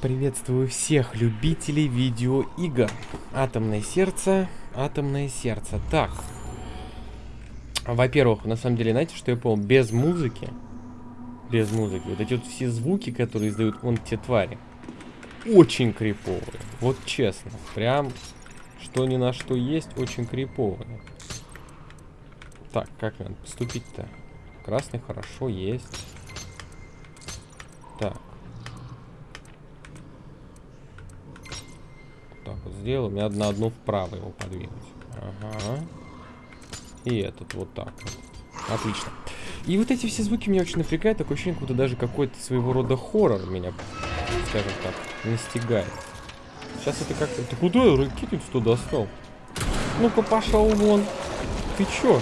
Приветствую всех любителей видеоигр. Атомное сердце, атомное сердце. Так. Во-первых, на самом деле, знаете, что я понял? Без музыки, без музыки, вот эти вот все звуки, которые издают вон те твари, очень криповые. Вот честно. Прям, что ни на что есть, очень криповые. Так, как надо поступить-то? Красный хорошо есть. Так. Так вот сделаю. Мне на одну вправо его подвинуть. Ага. И этот вот так вот. Отлично. И вот эти все звуки меня очень напрягают. Такое ощущение, как будто даже какой-то своего рода хоррор меня, скажем так, настигает. Сейчас это как-то... Ты куда ракетницу-то достал? Ну-ка, пошел вон. Ты чё?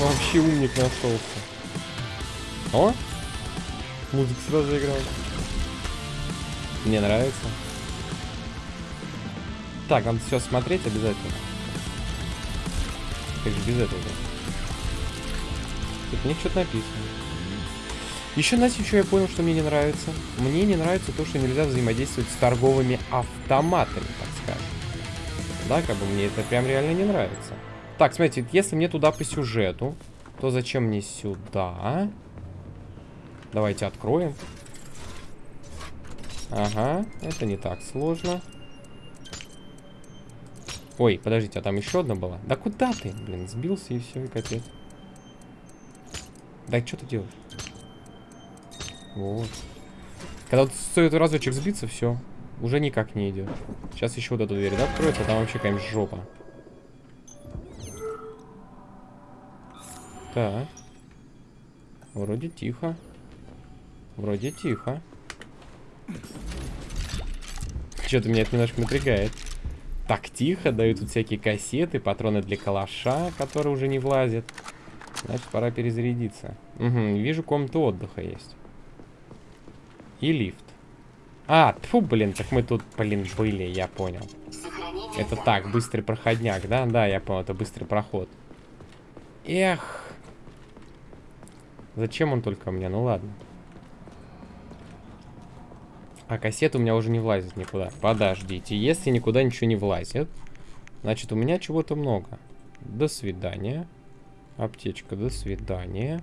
Вообще умник нашелся. О! Музыка сразу играет. Мне нравится. Так, надо все смотреть обязательно. Как же без этого? Тут мне что-то написано. Еще, знаете, еще я понял, что мне не нравится. Мне не нравится то, что нельзя взаимодействовать с торговыми автоматами, так скажем. Да, как бы мне это прям реально не нравится. Так, смотрите, если мне туда по сюжету, то зачем мне сюда? Давайте откроем. Ага, это не так сложно. Ой, подождите, а там еще одна была? Да куда ты? Блин, сбился и все, и капец. Да что ты делаешь? Вот. Когда вот стоит разочек сбиться, все. Уже никак не идет. Сейчас еще вот эту дверь, да, откроется, а там вообще какая-нибудь жопа. Так. Вроде тихо. Вроде тихо. Что-то меня это немножко напрягает. Так тихо, дают тут всякие кассеты, патроны для калаша, которые уже не влазят. Значит, пора перезарядиться. Угу, вижу, комната отдыха есть. И лифт. А, тьфу, блин, так мы тут, блин, были, я понял. Это так, быстрый проходняк, да? Да, я понял, это быстрый проход. Эх. Зачем он только мне? Ну ладно. А кассета у меня уже не влазит никуда. Подождите, если никуда ничего не влазит, значит у меня чего-то много. До свидания. Аптечка, до свидания.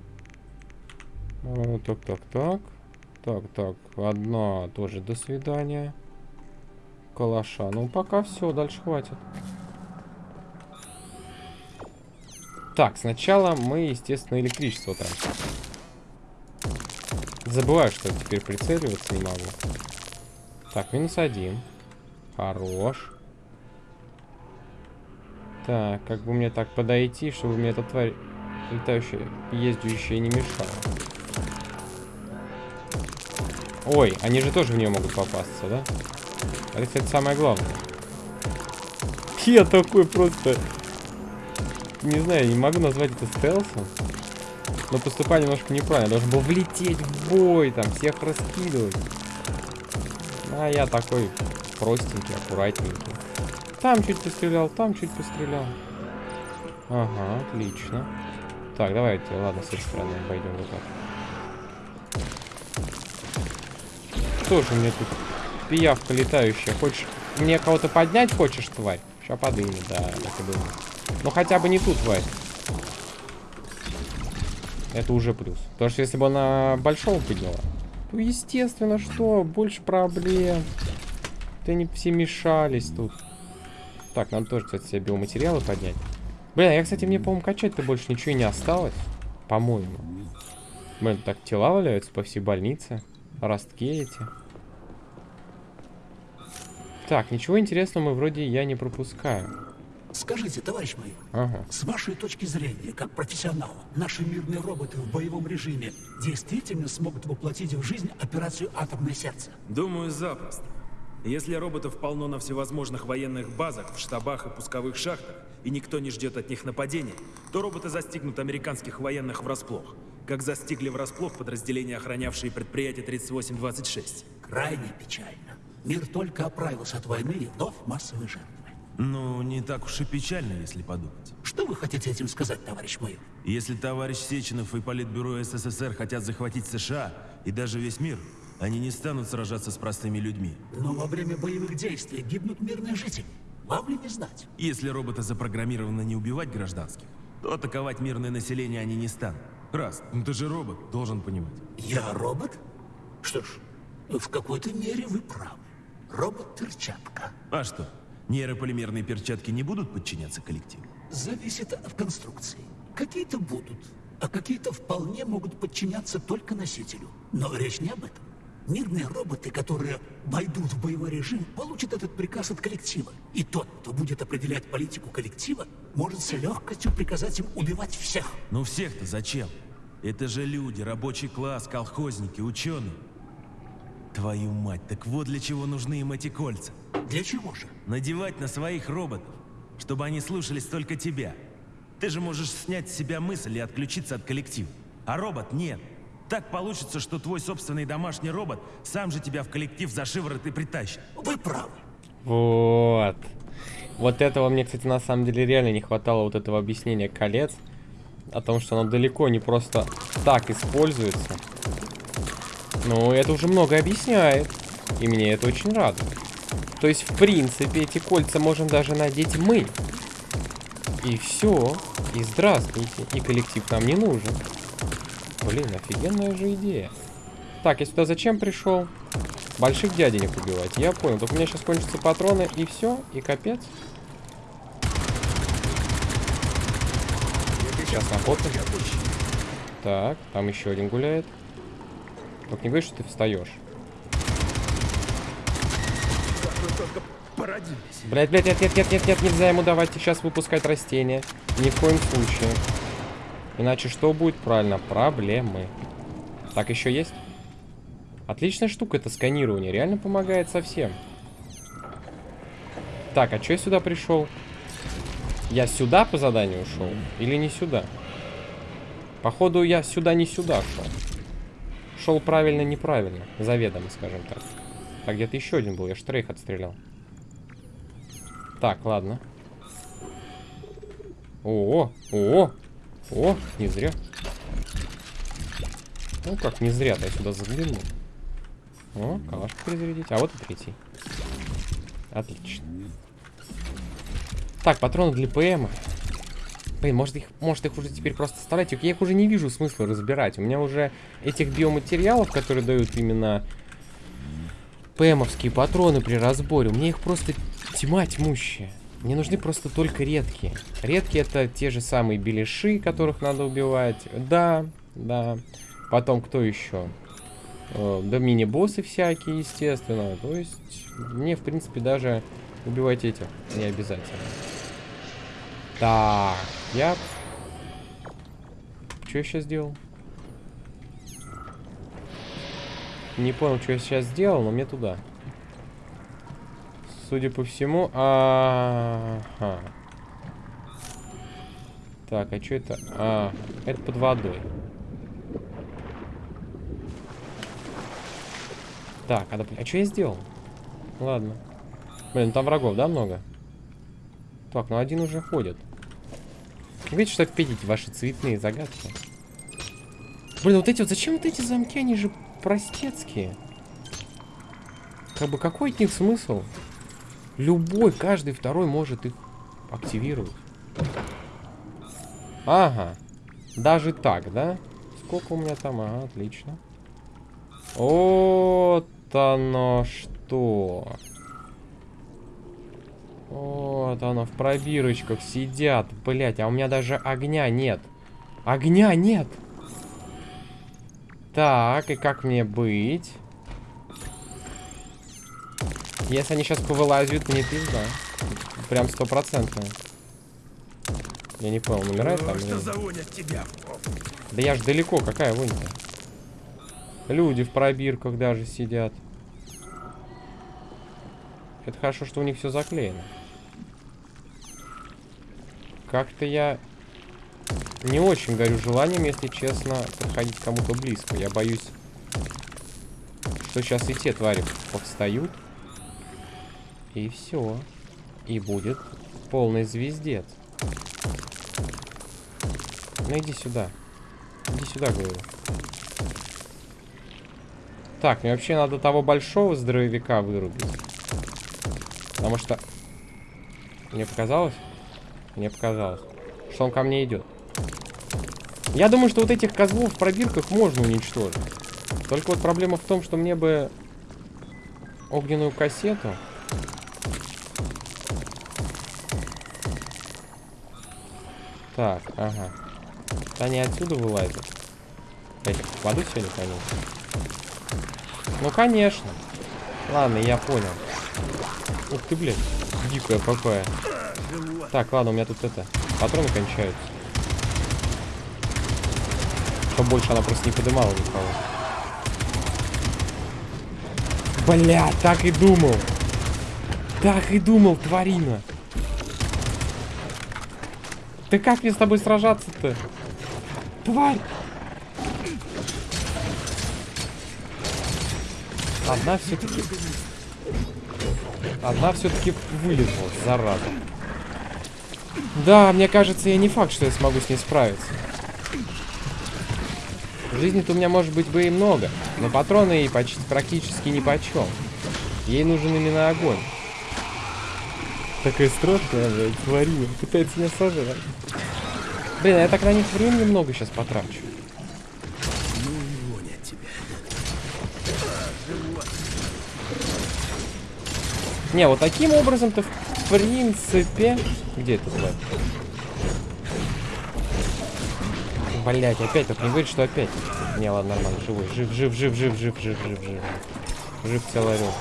Так, так, так. Так, так, одна тоже до свидания. Калаша. Ну, пока все, дальше хватит. Так, сначала мы, естественно, электричество тратим. Забываю, что теперь прицеливаться не могу. Так, минус один. Хорош. Так, как бы мне так подойти, чтобы мне эта тварь летающая, ездящая не мешала. Ой, они же тоже в нее могут попасться, да? Это, кстати, самое главное. Я такой просто... Не знаю, не могу назвать это стелсом. Но поступаю немножко неправильно. Должен был влететь в бой, там, всех раскидывать. А я такой простенький, аккуратненький. Там чуть пострелял, там чуть пострелял. Ага, отлично. Так, давайте, ладно, с этой стороны пойдем вот так. Что же мне тут пиявка летающая? Хочешь мне кого-то поднять хочешь, тварь? Сейчас подымет, да, так и думаю. Ну хотя бы не тут, тварь. Это уже плюс. Потому что если бы она большого подняла, то естественно, что, больше проблем. Ты они все мешались тут. Так, надо тоже, кстати, себе биоматериалы поднять. Блин, я, кстати, мне, по-моему, качать-то больше ничего и не осталось. По-моему. Блин, так тела валяются по всей больнице. Ростки эти. Так, ничего интересного мы вроде я не пропускаю. Скажите, товарищ майор, ага. с вашей точки зрения, как профессионала, наши мирные роботы в боевом режиме действительно смогут воплотить в жизнь операцию «Атомное сердце»? Думаю, запросто. Если роботов полно на всевозможных военных базах, в штабах и пусковых шахтах, и никто не ждет от них нападения, то роботы застигнут американских военных врасплох, как застигли врасплох подразделения, охранявшие предприятие 3826. Крайне печально. Мир только оправился от войны и вновь массовые жертвы. Ну, не так уж и печально, если подумать. Что вы хотите этим сказать, товарищ майор? Если товарищ Сеченов и Политбюро СССР хотят захватить США, и даже весь мир, они не станут сражаться с простыми людьми. Но во время боевых действий гибнут мирные жители. Вам ли не знать? Если роботы запрограммированы не убивать гражданских, то атаковать мирное население они не станут. Раз, ну ты же робот, должен понимать. Я робот? Что ж, в какой-то мере вы правы. Робот-перчатка. А что, нейрополимерные перчатки не будут подчиняться коллективу? Зависит от конструкции. Какие-то будут, а какие-то вполне могут подчиняться только носителю. Но речь не об этом. Мирные роботы, которые войдут в боевой режим, получат этот приказ от коллектива. И тот, кто будет определять политику коллектива, может с легкостью приказать им убивать всех. Ну всех-то зачем? Это же люди, рабочий класс, колхозники, ученые. Твою мать, так вот для чего нужны им эти кольца. Для чего же? Надевать на своих роботов, чтобы они слушались только тебя. Ты же можешь снять с себя мысль и отключиться от коллектива. А робот нет. Так получится, что твой собственный домашний робот сам же тебя в коллектив за шиворот и притащит. Вы правы. Вот. Вот этого мне, кстати, на самом деле реально не хватало вот этого объяснения колец. О том, что оно далеко не просто так используется. Ну, это уже много объясняет. И мне это очень радует. То есть, в принципе, эти кольца можем даже надеть мы. И все. И здравствуйте. И коллектив нам не нужен. Блин, офигенная же идея. Так, я сюда зачем пришел? Больших дяденек убивать. Я понял. Только у меня сейчас кончатся патроны, и все, и капец. Сейчас находка. Так, там еще один гуляет. Только не говори, что ты встаешь. Блять, блять, нет, нет, нет, нет, нет, нельзя ему давать сейчас выпускать растения. Ни в коем случае. Иначе что будет? Правильно, проблемы. Так, еще есть? Отличная штука это сканирование. Реально помогает совсем. Так, а что я сюда пришел? Я сюда по заданию ушел? Или не сюда? Походу, я сюда не сюда шел. Шел правильно, неправильно. Заведомо, скажем так. Так, где-то еще один был. Я штрейх отстрелял. Так, ладно. О, о, о, не зря. Ну как, не зря-то я сюда заглянул. О, калашку перезарядить. А вот и третий. Отлично. Так, патроны для ПМ. Блин, может их, может их уже теперь просто оставлять? Я их уже не вижу смысла разбирать. У меня уже этих биоматериалов, которые дают именно ПМовские патроны при разборе, у меня их просто тьма тьмущая. Мне нужны просто только редкие. Редкие это те же самые беляши, которых надо убивать. Да, да. Потом кто еще? Э, да мини-боссы всякие, естественно. То есть мне, в принципе, даже убивать этих не обязательно. Так, я... Что я сейчас сделал? Не понял, что я сейчас сделал, но мне туда. Судя по всему... А -а -а. Так, а что это? А, это под водой. Так, а, а что я сделал? Ладно. Блин, там врагов, да, много? Так, ну один уже ходит. Видите, что видите ваши цветные загадки? Блин, вот эти вот, зачем вот эти замки, они же простецкие. Как бы какой от них смысл? Любой, каждый второй может их активировать. Ага. Даже так, да? Сколько у меня там? Ага, отлично. Вот оно что. Вот оно в пробирочках сидят. Блять, а у меня даже огня нет. Огня нет. Так, и как мне быть? Если они сейчас повылазят, мне пизда. Прям стопроцентно. Я не понял, умирает там? Тебя? Да я ж далеко, какая вонь-то? Люди в пробирках даже сидят. Это хорошо, что у них все заклеено. Как-то я не очень горю желанием, если честно, подходить кому-то близко. Я боюсь, что сейчас и те твари повстают. И все. И будет полный звездец. Ну иди сюда. Иди сюда, говорю. Так, мне вообще надо того большого здоровяка вырубить. Потому что... Мне показалось? Мне показалось, что он ко мне идет. Я думаю, что вот этих козлов в пробирках можно уничтожить. Только вот проблема в том, что мне бы огненную кассету. Так, ага. Они отсюда вылазят. Я их попаду сегодня ним? Ну, конечно. Ладно, я понял. Ух ты, блядь. Дикая какая. Так, ладно, у меня тут это... Патроны кончаются. Чтобы больше она просто не подымала никого. Бля, так и думал. Так и думал, тварина. Ты как мне с тобой сражаться-то? Тварь! Одна все-таки... Одна все-таки вылезла, зараза. Да, мне кажется, я не факт, что я смогу с ней справиться. Жизни-то у меня может быть бы и много, но патроны ей почти практически ни по чем. Ей нужен именно огонь. Такая страшная, блядь, тварина. Пытается меня сожрать. Блин, я так на них времени много сейчас потрачу. Не, вот таким образом-то в принципе... Где это, блядь? Блять, опять, только не говорит, что опять. Не, ладно, нормально, живой. Жив, жив, жив, жив, жив, жив, жив, жив. Жив целый орел.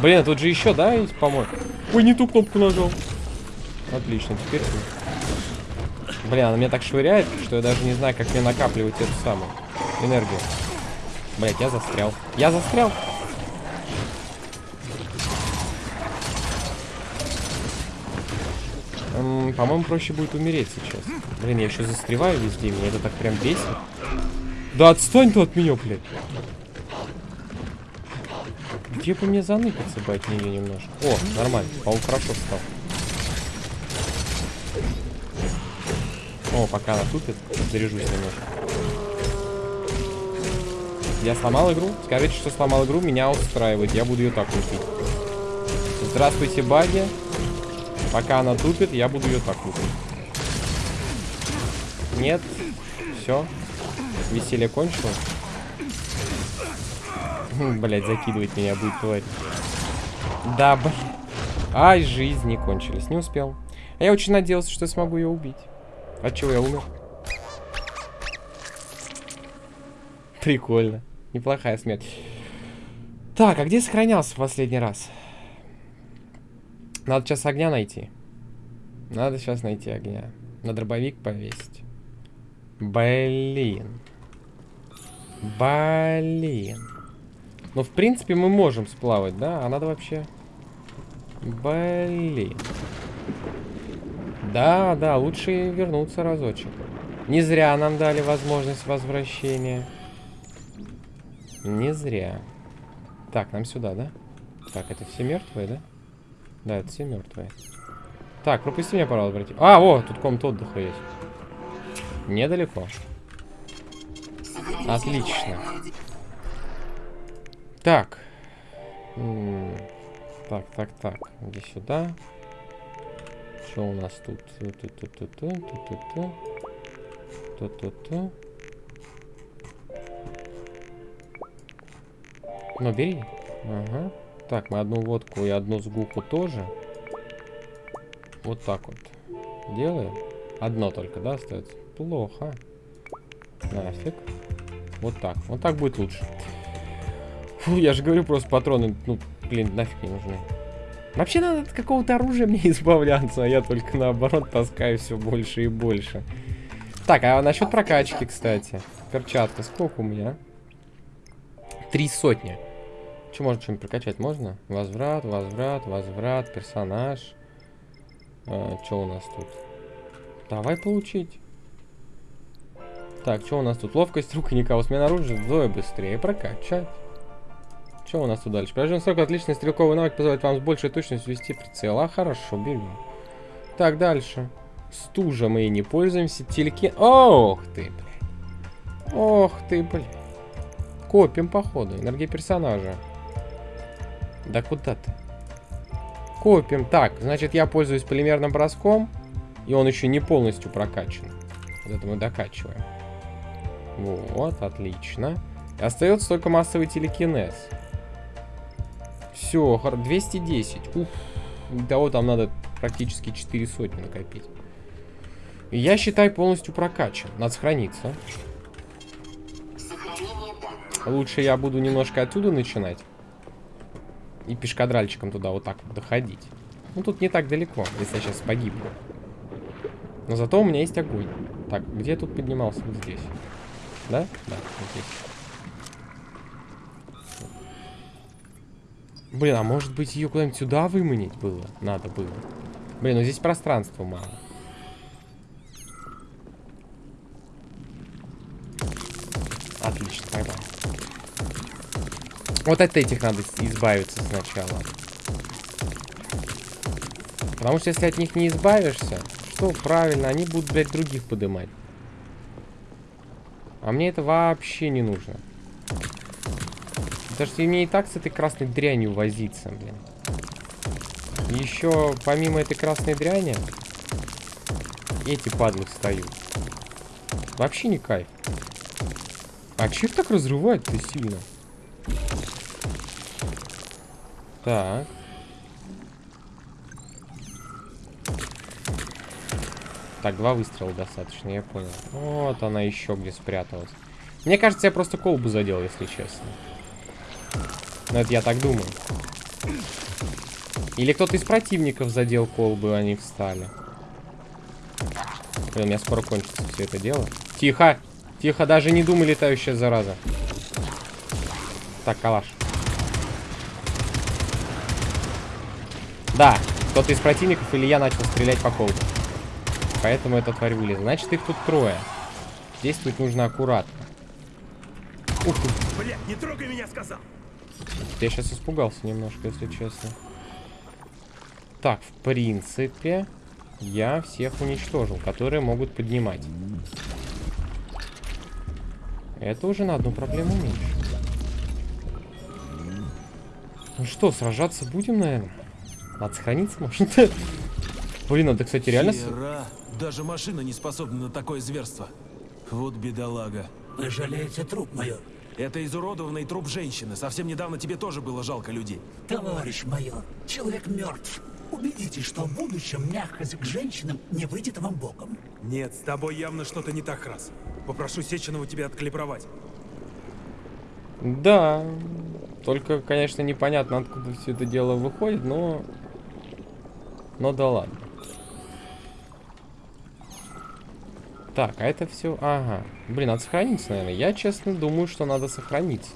Блин, а тут же еще, да, есть, по-моему? Ой, не ту кнопку нажал. Отлично, теперь ты. Блин, она меня так швыряет, что я даже не знаю, как мне накапливать эту самую энергию. Блять, я застрял. Я застрял. По-моему, проще будет умереть сейчас. Блин, я еще застреваю везде, меня это так прям бесит. Да отстань ты от меня, блядь. Где бы мне заныкаться бы от нее немножко? О, нормально, по-моему, хорошо стал. О, пока она тупит, заряжусь немножко. Я сломал игру? Скажите, что сломал игру, меня устраивает. Я буду ее так лупить. Здравствуйте, баги. Пока она тупит, я буду ее так лупить. Нет. Все. Веселье кончилось. Блять, закидывать меня будет тварь. Да, блин. Ай, жизни кончились. Не успел. А я очень надеялся, что смогу ее убить. От чего я умер? Прикольно. Неплохая смерть. Так, а где сохранялся в последний раз? Надо сейчас огня найти. Надо сейчас найти огня. На дробовик повесить. Блин. Блин. Ну, в принципе, мы можем сплавать, да? А надо вообще... Блин. Да, да, лучше вернуться разочек. Не зря нам дали возможность возвращения. Не зря. Так, нам сюда, да? Так, это все мертвые, да? Да, это все мертвые. Так, пропусти меня, пожалуйста, братья. А, о, тут комната отдыха есть. Недалеко. Отлично. Так. Так, так, так. Иди сюда. Что у нас тут? Ту-ту-ту-ту-ту-ту-ту. Ту-ту-ту. Ну, бери. Ага. Так, мы одну водку и одну сгуху тоже. Вот так вот. Делаем. Одно только, да, остается? Плохо. Нафиг. Вот так. Вот так будет лучше. Фу, я же говорю, просто патроны, ну, блин, нафиг не нужны. Вообще надо от какого-то оружия мне избавляться, а я только наоборот таскаю все больше и больше. Так, а насчет прокачки, кстати. Перчатка, сколько у меня? Три сотни. Что можно что-нибудь прокачать? Можно? Возврат, возврат, возврат, персонаж. А, что у нас тут? Давай получить. Так, что у нас тут? Ловкость рук и никого. Смена оружия. Вдвое быстрее прокачать. Что у нас тут дальше? Поражен срок отличный стрелковый навык позволяет вам с большей точностью вести прицел. А, хорошо, берем. Так, дальше. Стужа мы и не пользуемся. Телеки... Ох ты, блядь. Ох ты, блядь. Копим, походу. Энергия персонажа. Да куда ты? Копим. Так, значит, я пользуюсь полимерным броском. И он еще не полностью прокачан. Вот это мы докачиваем. Вот, отлично. И остается только массовый телекинез. Все, 210. Уф. Того там надо практически 4 сотни накопить. И я считай полностью прокачан. Надо сохраниться. Лучше я буду немножко отсюда начинать. И пешкадральчиком туда вот так вот доходить. Ну, тут не так далеко, если я сейчас погибну. Но зато у меня есть огонь. Так, где я тут поднимался? Вот здесь. Да? Да, вот здесь. Блин, а может быть ее куда-нибудь сюда выманить было? Надо было. Блин, ну здесь пространства мало. Вот от этих надо избавиться сначала. Потому что если от них не избавишься, что правильно, они будут, блядь, других подымать. А мне это вообще не нужно. Потому что мне и так с этой красной дрянью возиться, блин. Еще помимо этой красной дряни, эти падлы встают. Вообще не кайф. А че их так разрывает-то сильно? Так. Так, два выстрела достаточно, я понял. Вот она еще где спряталась. Мне кажется, я просто колбу задел, если честно. Но это я так думаю. Или кто-то из противников задел колбу, они встали. Блин, у меня скоро кончится все это дело. Тихо! Тихо, даже не думай, летающая зараза. Так, калаш. Да, кто-то из противников или я начал стрелять по колбу. Поэтому эта тварь вылезла. Значит, их тут трое. Действовать нужно аккуратно. Ух ты. Блядь, не трогай меня, сказал! Я сейчас испугался немножко, если честно. Так, в принципе, я всех уничтожил, которые могут поднимать. Это уже на одну проблему меньше. Ну что, сражаться будем, наверное? Надо сохраниться, может? Блин, это, кстати, реально... Хера. Даже машина не способна на такое зверство. Вот бедолага. Вы жалеете труп, майор? Это изуродованный труп женщины. Совсем недавно тебе тоже было жалко людей. Товарищ майор, человек мертв. Убедитесь, что в будущем мягкость к женщинам не выйдет вам боком. Нет, с тобой явно что-то не так, раз. Попрошу Сеченова тебя откалибровать. Да. Только, конечно, непонятно, откуда все это дело выходит, но... Но да ладно. Так, а это все... Ага. Блин, надо сохраниться, наверное. Я, честно, думаю, что надо сохраниться.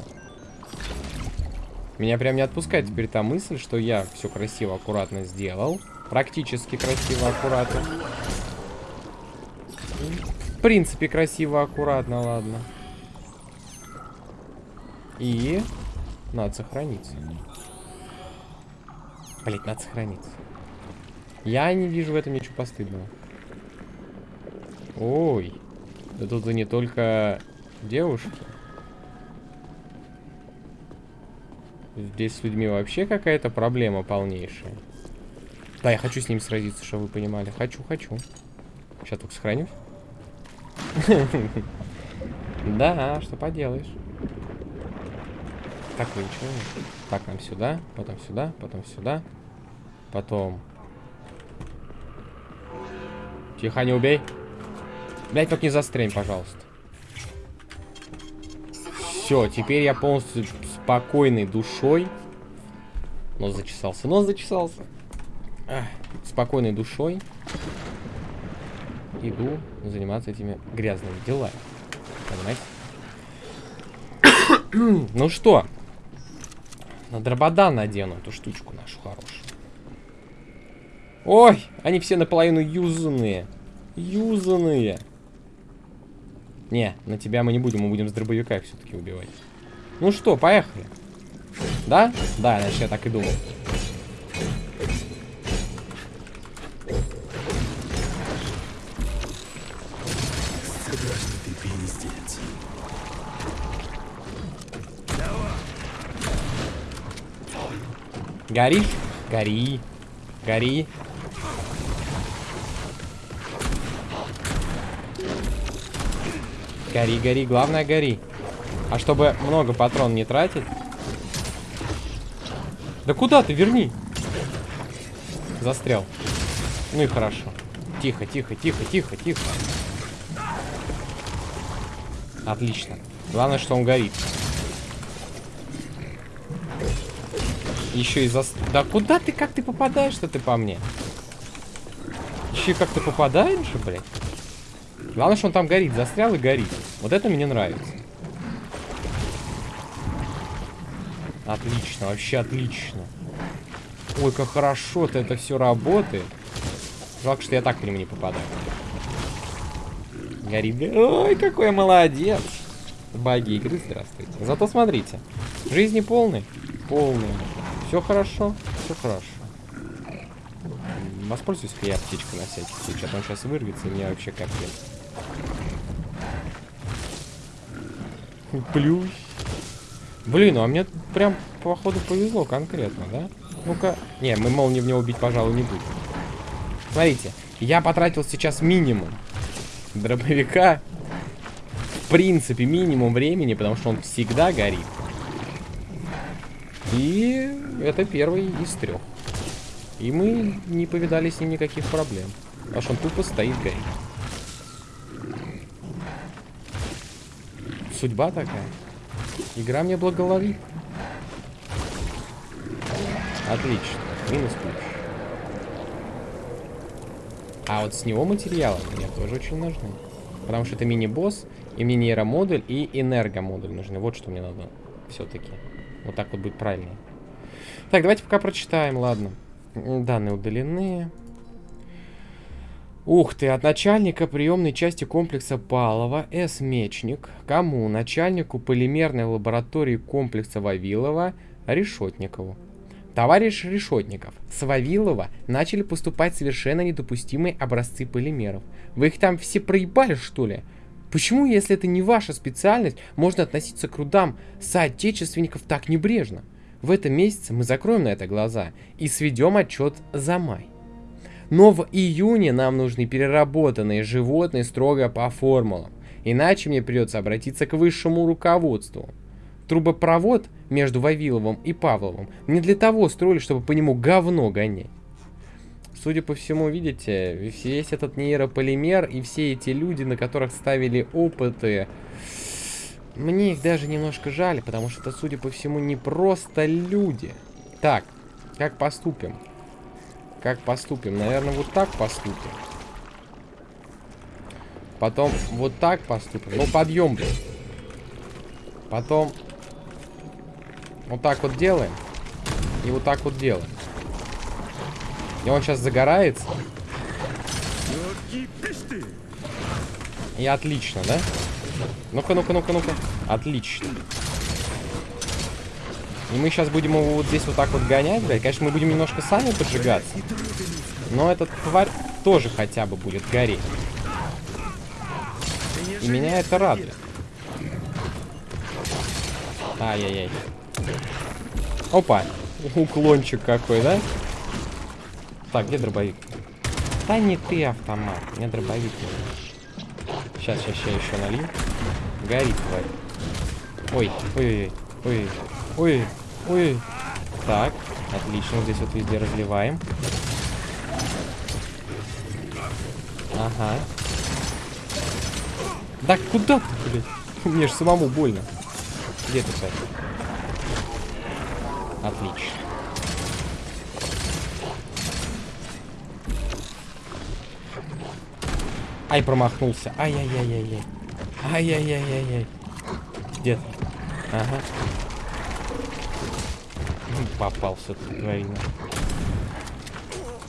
Меня прям не отпускает теперь та мысль, что я все красиво, аккуратно сделал. Практически красиво, аккуратно. В принципе, красиво, аккуратно, ладно. И... Надо сохраниться. Блять, надо сохраниться. Я не вижу в этом ничего постыдного. Ой. Да тут и не только девушки. Здесь с людьми вообще какая-то проблема полнейшая. Да, я хочу с ним сразиться, чтобы вы понимали. Хочу, хочу. Сейчас только сохранюсь. Да, что поделаешь. Так, вы ничего. Так, нам сюда, потом сюда, потом сюда. Потом. Тихо, не убей. Блять, только не застрень, пожалуйста. Все, теперь я полностью спокойной душой. Нос зачесался, нос зачесался. Ах, спокойной душой иду заниматься этими грязными делами. Понимаете? ну что? На дрободан надену эту штучку нашу хорошую. Ой, они все наполовину юзанные. Юзанные. Не, на тебя мы не будем, мы будем с дробовика все-таки убивать. Ну что, поехали. Да? Да, значит, я так и думал. Гори, гори, гори. Гори, гори. Главное, гори. А чтобы много патрон не тратить... Да куда ты? Верни. Застрял. Ну и хорошо. Тихо, тихо, тихо, тихо, тихо. Отлично. Главное, что он горит. Еще и за... Да куда ты, как ты попадаешь-то ты по мне? Еще и как ты попадаешь блядь? Главное, что он там горит. Застрял и горит. Вот это мне нравится. Отлично, вообще отлично. Ой, как хорошо-то это все работает. Жалко, что я так к нему не попадаю. Горит. Ой, какой я молодец. Баги игры, здравствуйте. Зато смотрите. Жизни полный. Полный. Все хорошо. Все хорошо. Воспользуюсь я аптечкой на всякий случай, а то он сейчас вырвется, и мне вообще капец. Плюс. Блин, а мне прям, походу, повезло конкретно, да? Ну-ка. Не, мы молнии в него убить, пожалуй, не будем. Смотрите, я потратил сейчас минимум дробовика. В принципе, минимум времени, потому что он всегда горит. И это первый из трех. И мы не повидали с ним никаких проблем. Что он тупо стоит горит. Судьба такая. Игра мне благоволит. Отлично. Минус ключ. А вот с него материалы мне тоже очень нужны. Потому что это мини-босс, и мне нейромодуль, и энергомодуль нужны. Вот что мне надо все-таки. Вот так вот будет правильнее. Так, давайте пока прочитаем, ладно. Данные удалены. Ух ты, от начальника приемной части комплекса Палова, С. Мечник, кому? Начальнику полимерной лаборатории комплекса Вавилова, Решетникову. Товарищ Решетников, с Вавилова начали поступать совершенно недопустимые образцы полимеров. Вы их там все проебали, что ли? Почему, если это не ваша специальность, можно относиться к трудам соотечественников так небрежно? В этом месяце мы закроем на это глаза и сведем отчет за май. Но в июне нам нужны переработанные животные строго по формулам. Иначе мне придется обратиться к высшему руководству. Трубопровод между Вавиловым и Павловым не для того строили, чтобы по нему говно гонять. Судя по всему, видите, весь этот нейрополимер и все эти люди, на которых ставили опыты, мне их даже немножко жаль, потому что это, судя по всему, не просто люди. Так, как поступим? Как поступим? Наверное, вот так поступим. Потом вот так поступим. Ну, подъем, блин. Потом вот так вот делаем. И вот так вот делаем. И он сейчас загорается. И отлично, да? Ну-ка, ну-ка, ну-ка, ну-ка. Отлично. И мы сейчас будем его вот здесь вот так вот гонять, блядь. Конечно, мы будем немножко сами поджигаться. Но этот тварь тоже хотя бы будет гореть. И меня это радует. Ай-яй-яй. Опа. Уклончик какой, да? Так, где дробовик? Да не ты автомат. Мне дробовик нужен. Сейчас, сейчас, сейчас еще налью. Горит, тварь. Ой, ой, ой, ой. Так, отлично. Здесь вот везде разливаем. Ага. Да куда ты, блядь? Мне же самому больно. Где ты, кстати? Отлично. Ай, промахнулся. Ай-яй-яй-яй-яй. Ай-яй-яй-яй-яй. Где ты? Ага. Попался тут, тварина.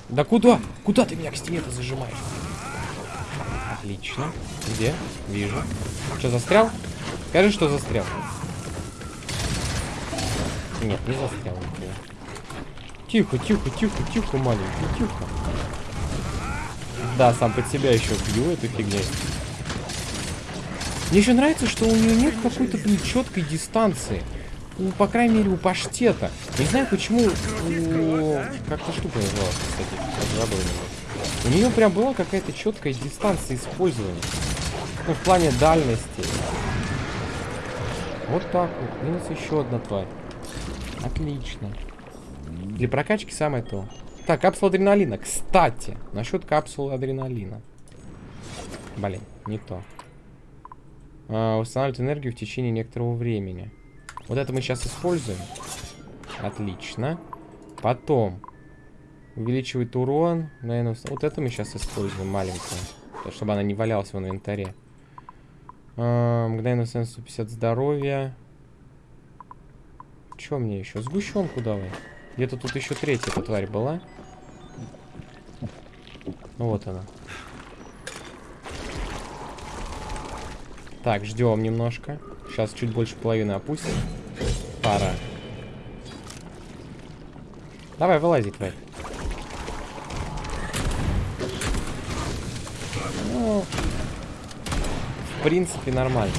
Да куда? Куда ты меня к стене-то зажимаешь? Отлично. Где? Вижу. Что, застрял? Скажи, что застрял. Нет, не застрял нихуя. Тихо, тихо, тихо, тихо, маленький, тихо. Да, сам под себя еще бью эту фигню. Мне еще нравится, что у нее нет какой-то четкой дистанции. У, по крайней мере, у паштета. Не знаю, почему. Как-то штука называлась, кстати. забыл. У нее прям была какая-то четкая дистанция использования. Ну, в плане дальности. Вот так вот. Минус еще одна тварь. Отлично. Для прокачки самое то. Так, капсула адреналина. Кстати, насчет капсулы адреналина. Блин, не то. А, устанавливает энергию в течение некоторого времени. Вот это мы сейчас используем. Отлично. Потом. Увеличивает урон. Наверное, вот это мы сейчас используем, маленькую. Чтобы она не валялась в инвентаре. А, мгновенно 150 здоровья. Что мне еще? Сгущенку давай. Где-то тут еще третья эта тварь была. Ну вот она. Так, ждем немножко. Сейчас чуть больше половины опустим. Пора. Давай, вылази, тварь. Ну, в принципе, нормально.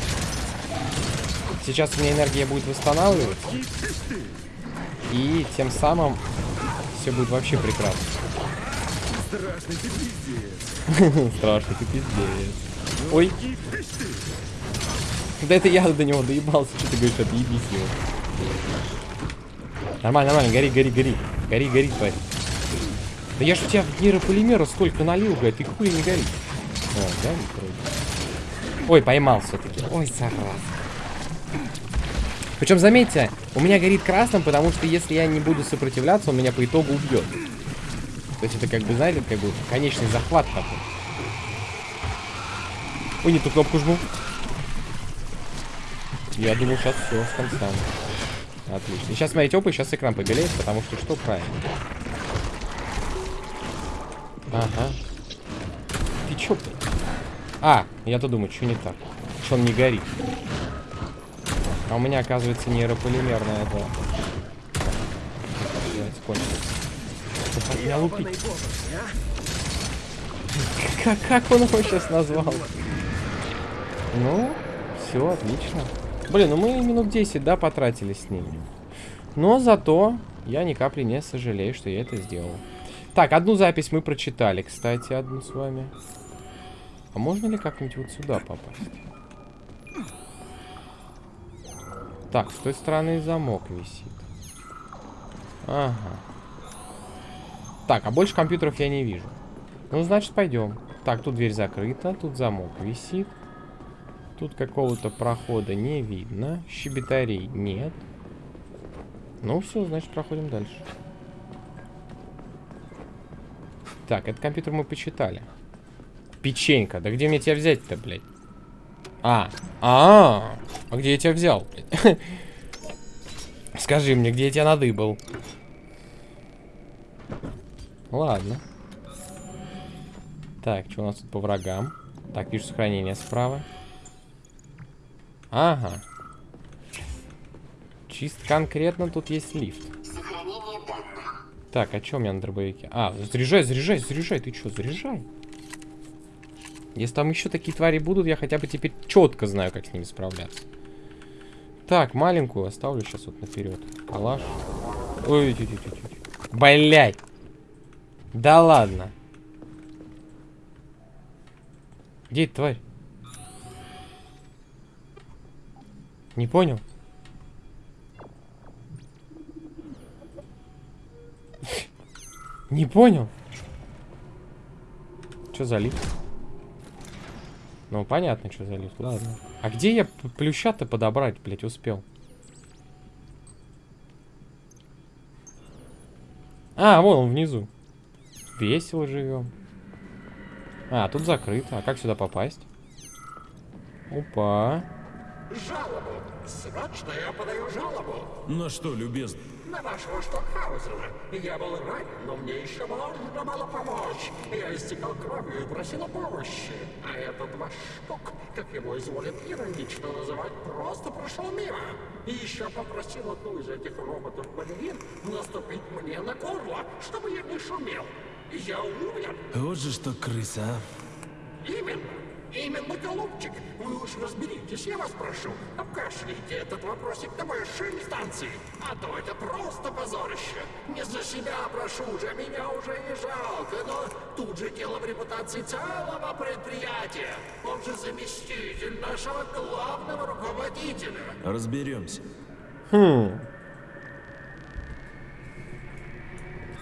Сейчас у меня энергия будет восстанавливаться. И тем самым все будет вообще прекрасно. Страшный ты пиздец. Страшный ты пиздец. Ой. Да это я до него доебался. Что ты говоришь, отъебись его. Нормально, нормально. Гори, гори, гори. Гори, гори, тварь. Да я ж у тебя нейрополимера столько налил, блядь. Ты хуй не гори. О, да, Ой, поймал все-таки. Ой, зараза. Причем, заметьте, у меня горит красным, потому что если я не буду сопротивляться, он меня по итогу убьет. То есть это как бы, знаете, как бы конечный захват такой. Ой, не ту кнопку жму. Я думал, сейчас все с конца. Отлично. И сейчас, смотрите, опа, сейчас экран побелеет, потому что что правильно? Ага. Ты чё, блядь? А, я-то думаю, что не так? Что он не горит? А у меня, оказывается, нейрополимерная это... Меня лупить. Как, как он его сейчас назвал? Ну, все, отлично. Блин, ну мы минут 10, да, потратили с ним. Но зато я ни капли не сожалею, что я это сделал. Так, одну запись мы прочитали, кстати, одну с вами. А можно ли как-нибудь вот сюда попасть? Так, с той стороны замок висит. Ага. Так, а больше компьютеров я не вижу. Ну, значит, пойдем. Так, тут дверь закрыта, тут замок висит. Тут какого-то прохода не видно. Щебетарей нет. Ну все, значит, проходим дальше. Так, этот компьютер мы почитали. Печенька. Да где мне тебя взять-то, блядь? А, а, а где я тебя взял? Скажи мне, где я тебя надыбал? Ладно. Так, что у нас тут по врагам? Так, вижу сохранение справа. Ага. Чисто конкретно тут есть лифт. Так, а что у меня на дробовике? А, заряжай, заряжай, заряжай. Ты что, заряжай? Если там еще такие твари будут, я хотя бы теперь четко знаю, как с ними справляться. Так, маленькую оставлю сейчас вот наперед. Калаш. Ой, тю -тю -тю -тю. Блять. Да ладно. Где эта тварь? Не понял? Не понял? Что за лифт? Ну, понятно, что за лифт. Ладно. А где я плюща-то подобрать, блядь, успел? А, вон он внизу. Весело живем. А, тут закрыто. А как сюда попасть? Опа. Жалобу. Срочно я подаю жалобу. На что, любезный? На вашего Штокхаузена. Я был ранен, но мне еще можно было помочь. Я истекал кровью и просил о помощи. А этот ваш штук, как его изволит иронично называть, просто прошел мимо. И еще попросил одну из этих роботов-балерин наступить мне на горло, чтобы я не шумел. Я умер. Вот же что крыса, а. Именно. Именно, голубчик. Вы уж разберитесь, я вас прошу. Обкашляйте этот вопросик на высшей инстанции. А то это просто позорище. Не за себя прошу уже, меня уже не жалко. Но тут же дело в репутации целого предприятия. Он же заместитель нашего главного руководителя. Разберемся.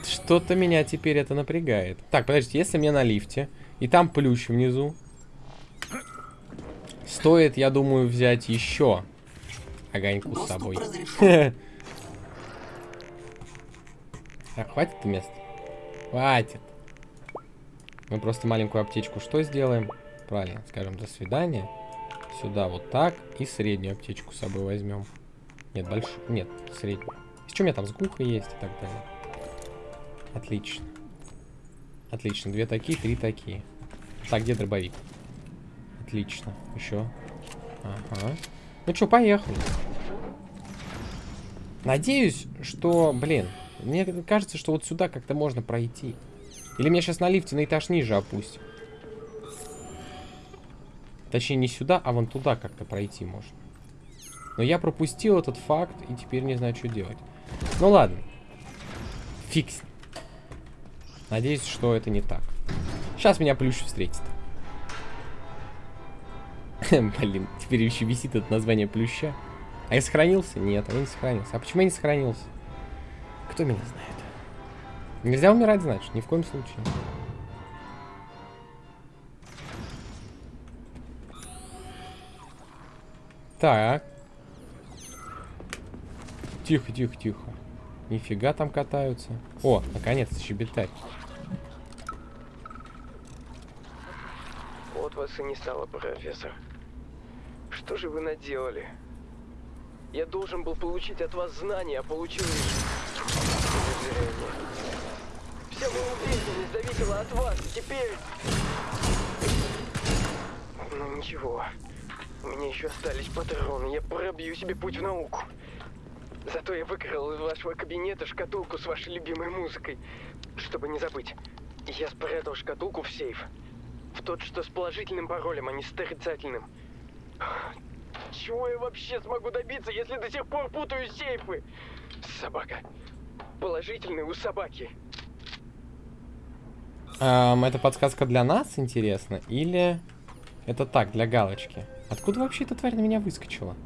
Что-то меня теперь это напрягает. Так, подождите, если мне на лифте, и там плющ внизу, стоит, я думаю, взять еще огоньку с собой. Так, хватит мест? Хватит. Мы просто маленькую аптечку что сделаем? Правильно, скажем, до свидания. Сюда вот так. И среднюю аптечку с собой возьмем. Нет, большую. Нет, среднюю. Что у меня там с гулкой есть и так далее. Отлично. Отлично. Две такие, три такие. Так, где дробовик? Отлично. Еще. Ага. Ну что, поехали. Надеюсь, что, блин, мне кажется, что вот сюда как-то можно пройти. Или меня сейчас на лифте на этаж ниже опустим. Точнее, не сюда, а вон туда как-то пройти можно. Но я пропустил этот факт и теперь не знаю, что делать. Ну ладно. Фикс. Надеюсь, что это не так. Сейчас меня плющ встретит. Блин, теперь еще висит это название плюща. А я сохранился? Нет, я не сохранился. А почему я не сохранился? Кто меня знает? Нельзя умирать, значит, ни в коем случае. Так. Тихо, тихо, тихо. Нифига там катаются. О, наконец-то щебетать. Вот вас и не стало, профессор. Что же вы наделали? Я должен был получить от вас знания, а получил лишь. Вся моя уверенность зависела от вас, теперь... Ну ничего, у меня еще остались патроны, я пробью себе путь в науку. Зато я выкрал из вашего кабинета шкатулку с вашей любимой музыкой, чтобы не забыть. Я спрятал шкатулку в сейф. В тот, что с положительным паролем, а не с отрицательным. Чего я вообще смогу добиться, если до сих пор путаю сейфы? Собака. Положительный у собаки. Эм, это подсказка для нас, интересно? Или это так, для галочки? Откуда вообще эта тварь на меня выскочила?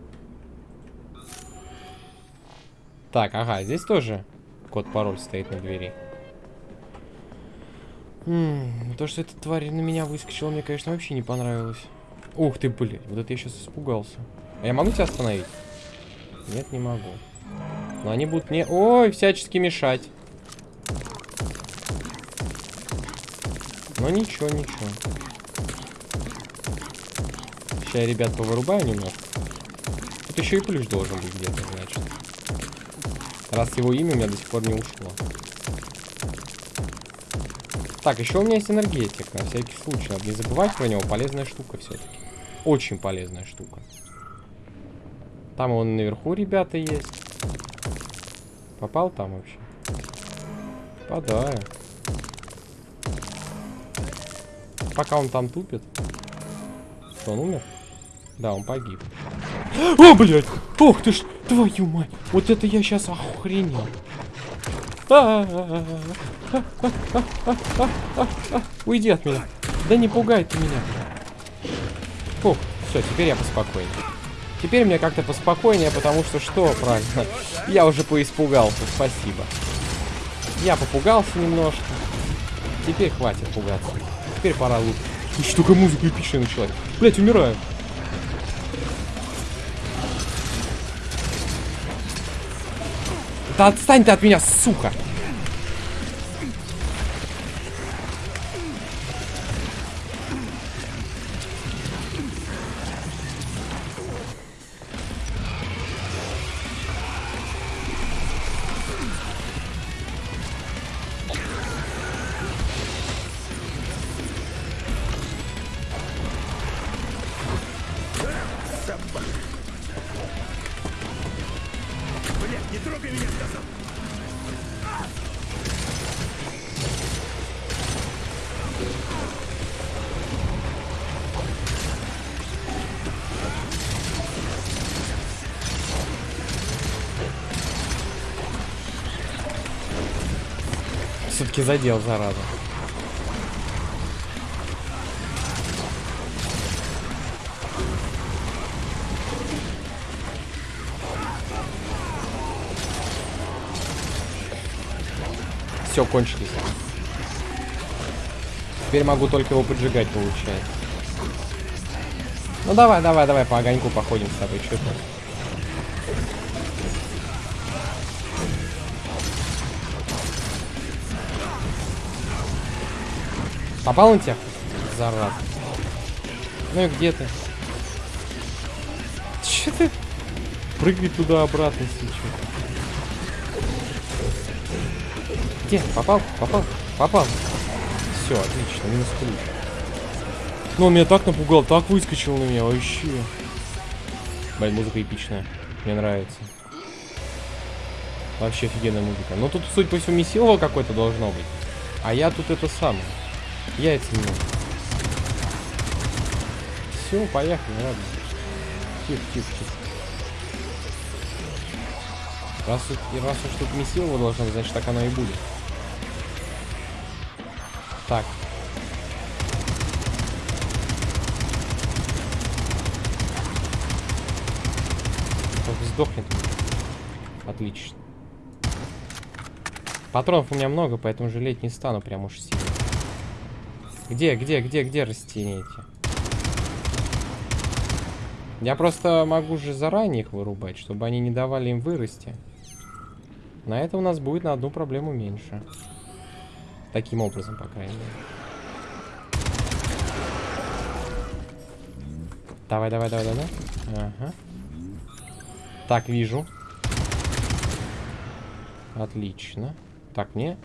Так, ага, здесь тоже код-пароль стоит на двери. М -м, то, что эта тварь на меня выскочила, мне, конечно, вообще не понравилось. Ух ты, блин, вот это я сейчас испугался. А я могу тебя остановить? Нет, не могу. Но они будут мне... Ой, всячески мешать. Но ничего, ничего. Сейчас я, ребят, повырубаю немножко. Тут еще и плюс должен быть где-то, значит. Раз его имя у меня до сих пор не ушло. Так, еще у меня есть энергетик, на всякий случай. Надо не забывать про него. Полезная штука все-таки. Очень полезная штука. Там он наверху, ребята, есть. Попал там вообще? Попадаю. Пока он там тупит. Что, он умер? Да, он погиб. О, блядь! Ох ты ж, твою мать! Вот это я сейчас охренел. Уйди от меня. Да не пугай ты меня. Фух, все, теперь я поспокойнее. Теперь мне как-то поспокойнее, потому что что, правильно, я уже поиспугался, спасибо. Я попугался немножко. Теперь хватит пугаться. Теперь пора лучше. Слушай, только музыка эпичная началась. Блять, умираю. Да отстань ты от меня, сука! Задел, зараза. Все, кончились. Теперь могу только его поджигать, получается. Ну давай, давай, давай, по огоньку походим с тобой, что Попал на тебя? Зараза. Ну и где ты? Че ты? Прыгай туда-обратно сейчас. Где? Попал? Попал? Попал. Все, отлично, минус ключ. Ну, он меня так напугал, так выскочил на меня, вообще. Блин, музыка эпичная. Мне нравится. Вообще офигенная музыка. Ну, тут, судя по всему, месилово какое-то должно быть. А я тут это самое. Яйца не Все, поехали, ладно. Тихо, тихо, тихо. Раз, раз уж тут месилово должно быть, значит так оно и будет. Так. Только сдохнет. Отлично. Патронов у меня много, поэтому жалеть не стану прям уж сильно. Где, где, где, где растения эти? Я просто могу же заранее их вырубать, чтобы они не давали им вырасти. На это у нас будет на одну проблему меньше. Таким образом, по крайней мере. Давай, давай, давай, давай. Ага. Так, вижу. Отлично. Так, не.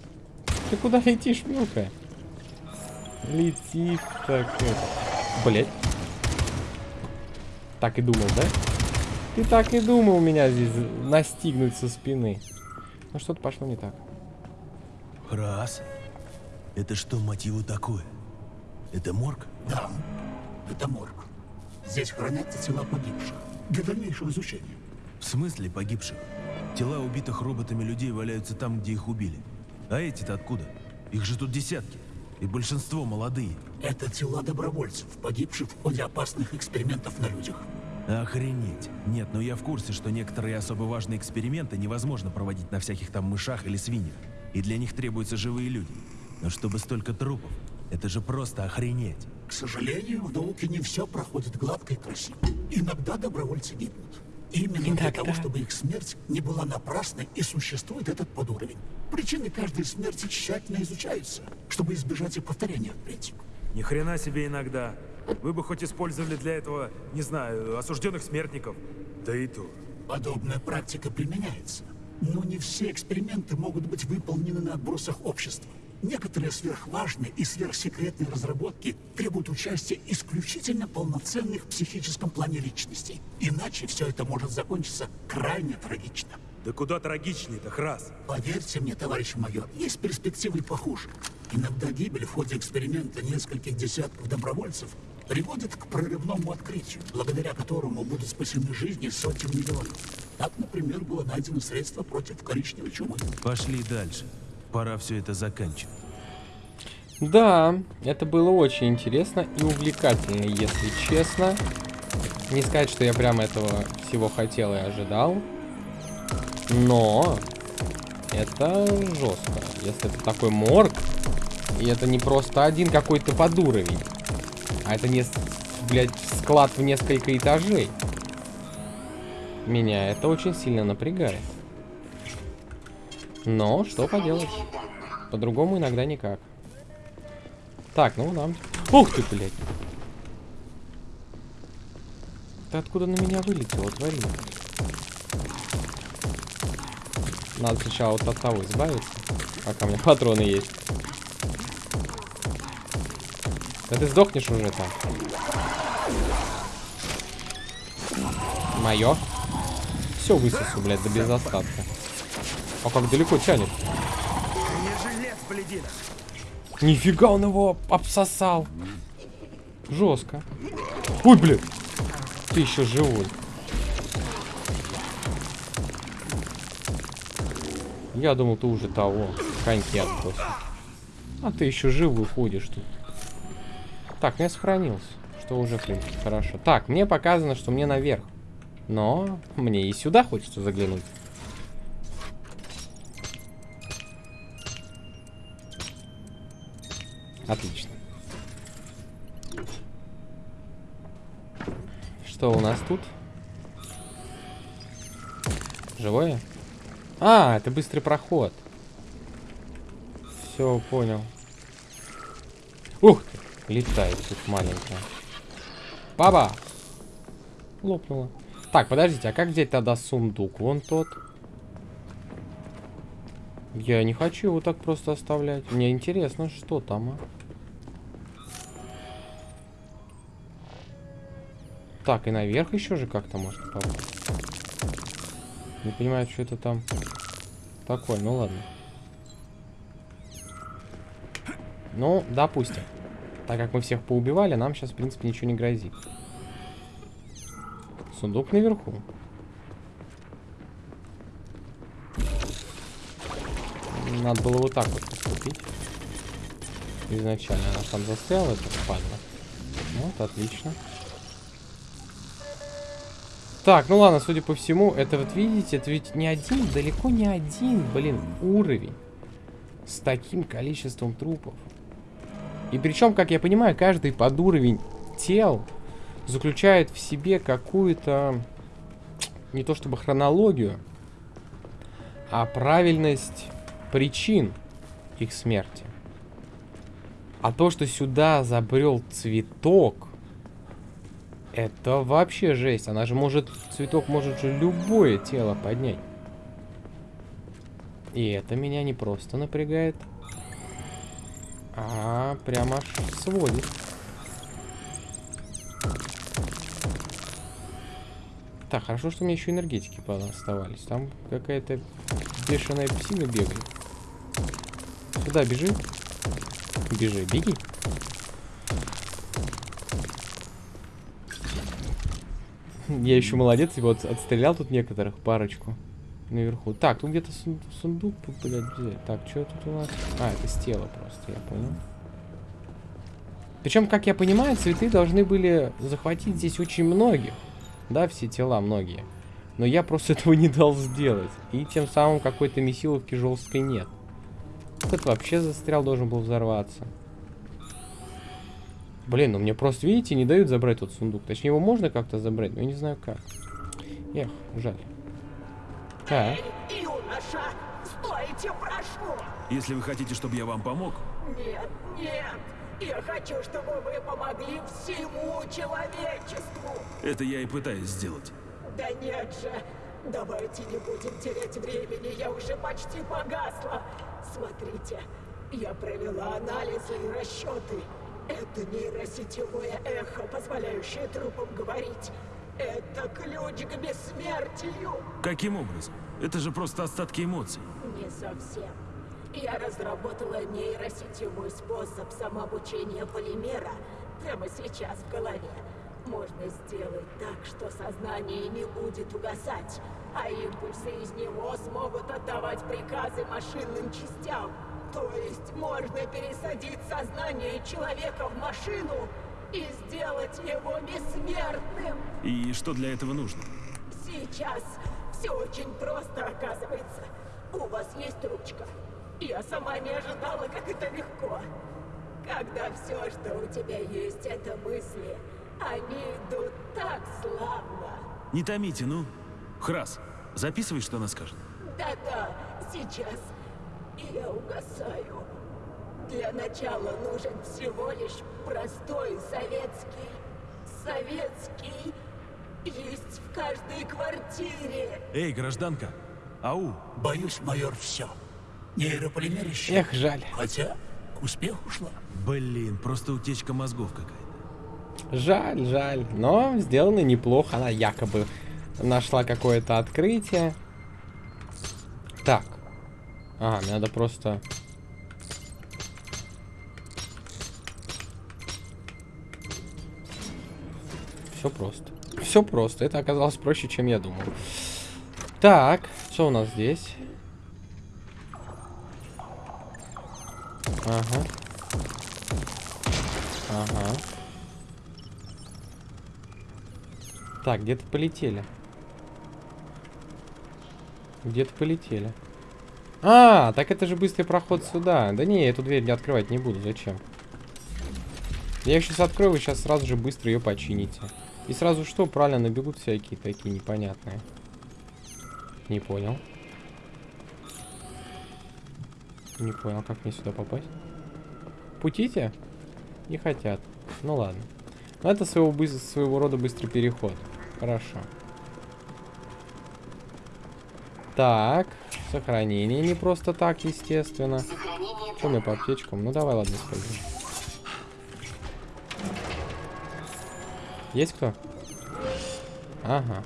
Ты куда летишь, мелкая? Летит так. Блять. Так и думал, да? Ты так и думал меня здесь настигнуть со спины. Ну что-то пошло не так. Раз. Это что, мотиву такое? Это морг? Да, это морг. Здесь хранятся тела погибших для дальнейшего изучения. В смысле погибших? Тела убитых роботами людей валяются там, где их убили. А эти-то откуда? Их же тут десятки. И большинство молодые. Это тела добровольцев, погибших в ходе опасных экспериментов на людях. Охренеть. Нет, ну я в курсе, что некоторые особо важные эксперименты невозможно проводить на всяких там мышах или свиньях. И для них требуются живые люди. Но чтобы столько трупов, это же просто охренеть. К сожалению, в науке не все проходит гладко и красиво. Иногда добровольцы гибнут. Именно для того, чтобы их смерть не была напрасной и существует этот подуровень. Причины каждой смерти тщательно изучаются, чтобы избежать и повторения впредь. Ни хрена себе иногда. Вы бы хоть использовали для этого, не знаю, осужденных смертников. Да и то. Подобная практика применяется. Но не все эксперименты могут быть выполнены на отбросах общества. Некоторые сверхважные и сверхсекретные разработки требуют участия исключительно полноценных в психическом плане личностей. Иначе все это может закончиться крайне трагично. Да куда трагичнее-то, Храс? Поверьте мне, товарищ майор, есть перспективы похуже. Иногда гибель в ходе эксперимента нескольких десятков добровольцев приводит к прорывному открытию, благодаря которому будут спасены жизни сотен миллионов. Так, например, было найдено средство против коричневой чумы. Пошли дальше. Пора все это заканчивать. Да, это было очень интересно и увлекательно, если честно. Не сказать, что я прям этого всего хотел и ожидал. Но это жестко. Если это такой морг, и это не просто один какой-то подуровень, а это не, блядь, склад в несколько этажей. Меня это очень сильно напрягает. Но что поделать? По-другому иногда никак. Так, ну нам... Ух ты, блядь! Ты откуда на меня вылетел, тварина? Надо сначала вот от того избавиться, пока у меня патроны есть. Да ты сдохнешь уже там. Мое. Все высосу, блядь, до без остатка. А как далеко тянет. Нифига он его обсосал. Жестко. Ой, блядь. Ты еще живой. Я думал, ты уже того. коньки отбросил. А ты еще жив выходишь тут. Так, я сохранился. Что уже, в принципе, хорошо. Так, мне показано, что мне наверх. Но мне и сюда хочется заглянуть. Отлично. Что у нас тут? Живое? А, это быстрый проход. Все, понял. Ух ты, летает тут маленькая. Баба! Лопнула. Так, подождите, а как взять тогда сундук? Вон тот. Я не хочу его так просто оставлять. Мне интересно, что там, а? Так, и наверх еще же как-то можно попасть. Не понимаю, что это там такое. Ну ладно. Ну, допустим. Так как мы всех поубивали, нам сейчас, в принципе, ничего не грозит. Сундук наверху. Надо было вот так вот поступить. Изначально она там застряла, это падла. Вот, отлично. Так, ну ладно, судя по всему, это вот видите, это ведь не один, далеко не один, блин, уровень с таким количеством трупов. И причем, как я понимаю, каждый под уровень тел заключает в себе какую-то, не то чтобы хронологию, а правильность причин их смерти. А то, что сюда забрел цветок, это вообще жесть. Она же может, цветок может же любое тело поднять. И это меня не просто напрягает, а прямо аж сводит. Так, хорошо, что у меня еще энергетики оставались. Там какая-то бешеная псина бегает. Сюда бежи. Бежи, беги. Я еще молодец, вот отстрелял тут некоторых, парочку. Наверху. Так, тут где-то сундук, блядь, взять. Так, что тут у нас? А, это тела просто, я понял. Причем, как я понимаю, цветы должны были захватить здесь очень многих. Да, все тела многие. Но я просто этого не дал сделать. И тем самым какой-то месиловки жесткой нет. Этот вообще застрял, должен был взорваться. Блин, ну мне просто, видите, не дают забрать тот сундук. Точнее, его можно как-то забрать, но я не знаю как. Эх, жаль. Так. Эй, юноша, стойте, прошу! Если вы хотите, чтобы я вам помог, Нет, нет! Я хочу, чтобы вы помогли всему человечеству! это я и пытаюсь сделать. Да нет же! Давайте не будем терять времени, я уже почти погасла. Смотрите, я провела анализы и расчеты. Это нейросетевое эхо, позволяющее трупам говорить. Это ключ к бессмертию. Каким образом? Это же просто остатки эмоций. Не совсем. Я разработала нейросетевой способ самообучения полимера прямо сейчас в голове. Можно сделать так, что сознание не будет угасать, а импульсы из него смогут отдавать приказы машинным частям. То есть можно пересадить сознание человека в машину и сделать его бессмертным. И что для этого нужно? Сейчас все очень просто оказывается. У вас есть ручка. Я сама не ожидала, как это легко. Когда все, что у тебя есть, это мысли, они идут так славно. Не томите, ну. Храс, записывай, что она скажет. Да-да, сейчас. Я угасаю. Для начала нужен всего лишь простой советский. Советский есть в каждой квартире. Эй, гражданка! Ау! Боюсь, майор, все. Нейрополимер исчез. Эх, жаль. Хотя к успеху шла. Блин, просто утечка мозгов какая-то. Жаль, жаль. Но сделано неплохо. Она якобы нашла какое-то открытие. Так. А, надо просто... Все просто. Все просто. Это оказалось проще, чем я думал. Так, что у нас здесь? Ага. Ага. Так, где-то полетели. Где-то полетели. А, так это же быстрый проход сюда. Да не, эту дверь не открывать не буду. Зачем? Я их сейчас открою, вы сейчас сразу же быстро ее почините. И сразу что? Правильно набегут всякие такие непонятные. Не понял. Не понял, как мне сюда попасть? Путите? Не хотят. Ну ладно. Но это своего, своего рода быстрый переход. Хорошо. Так, сохранение не просто так, естественно. Что мне по аптечкам? Ну давай, ладно, используем. Есть кто? Ага.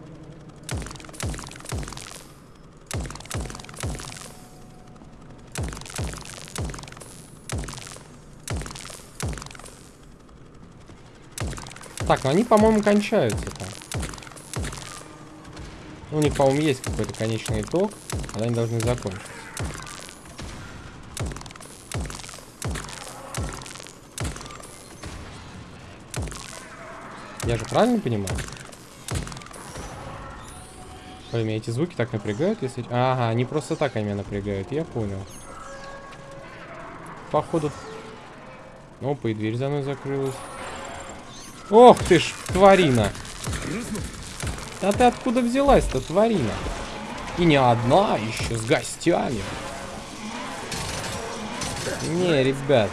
Так, ну они, по-моему, кончаются там. У них, по-моему, есть какой-то конечный итог, а они должны закончиться. Я же правильно понимаю? Меня эти звуки так напрягают, если... Ага, они просто так они меня напрягают, я понял. Походу... Опа, и дверь за мной закрылась. Ох ты ж, тварина! Да ты откуда взялась-то, тварина? И не одна, еще с гостями. Не, ребят,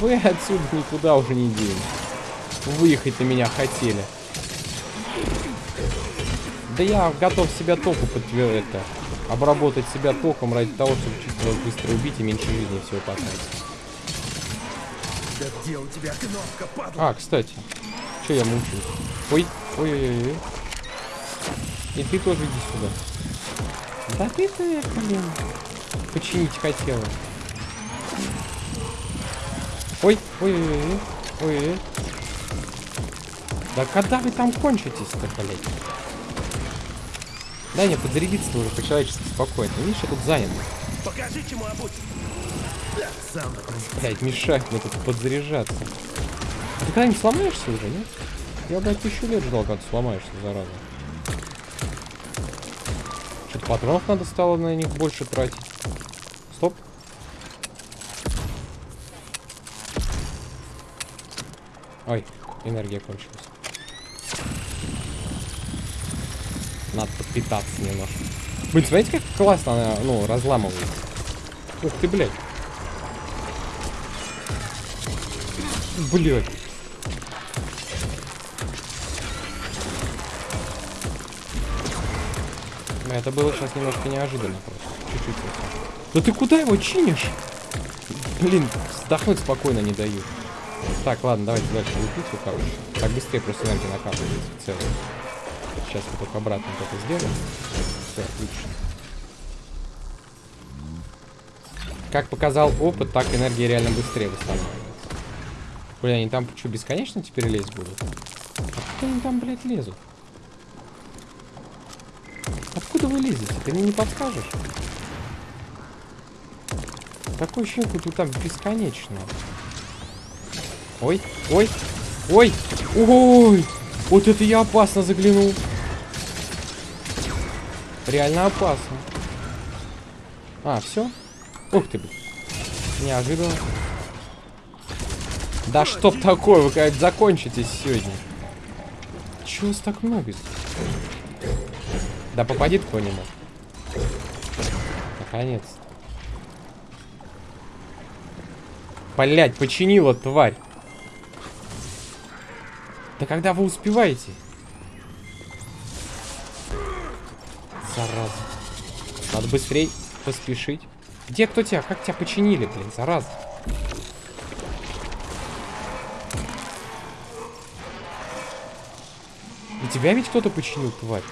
вы отсюда никуда уже не денетесь. Выехать на меня хотели. Да я готов себя току подтвердить. Обработать себя током ради того, чтобы чуть вас быстро убить и меньше жизни всего потратить. Где у тебя кнопка, падла? А, кстати. Че я мучаюсь? Ой, ой, ой, ой, ой. И ты тоже иди сюда. Да ты ты, блин. Починить хотела. Ой, ой, ой, ой. Да когда вы там кончитесь-то, блядь? Дай мне подзарядиться уже по-человечески спокойно. Видишь, я тут занят. Покажи, чему обуть. Да, сам Блядь, мне тут подзаряжаться. А ты когда-нибудь сломаешься уже, нет? Я, блядь, тысячу лет ждал, когда ты сломаешься, зараза. Что-то патронов надо стало на них больше тратить. Стоп. Ой, энергия кончилась. Надо подпитаться немножко. Блин, смотрите, как классно она, ну, разламывается. Ух ты, блядь. Блядь. Это было сейчас немножко неожиданно просто. Чуть-чуть. Да ты куда его чинишь? Блин, вздохнуть спокойно не дают. Так, ладно, давайте дальше лупить, короче. Так быстрее просто энергия накапливается в целом. Сейчас мы только обратно это сделаем. Все, отлично. Как показал опыт, так энергия реально быстрее восстанавливается. Блин, они там что, бесконечно теперь лезть будут? Откуда они там, блядь, лезут? Откуда вы лезете? Ты мне не подскажешь? Такое ощущение, будто там бесконечно. Ой, ой, ой, ой! Вот это я опасно заглянул. Реально опасно. А, все? Ух ты, блин. Неожиданно. Да чтоб такое, вы как закончитесь сегодня. Чего вас так много? Да попади кто-нибудь. Наконец-то. Блять, починила тварь. Да когда вы успеваете? Зараза. Надо быстрей поспешить. Где кто тебя? Как тебя починили, блин, зараза? И тебя ведь кто-то починил, тварь.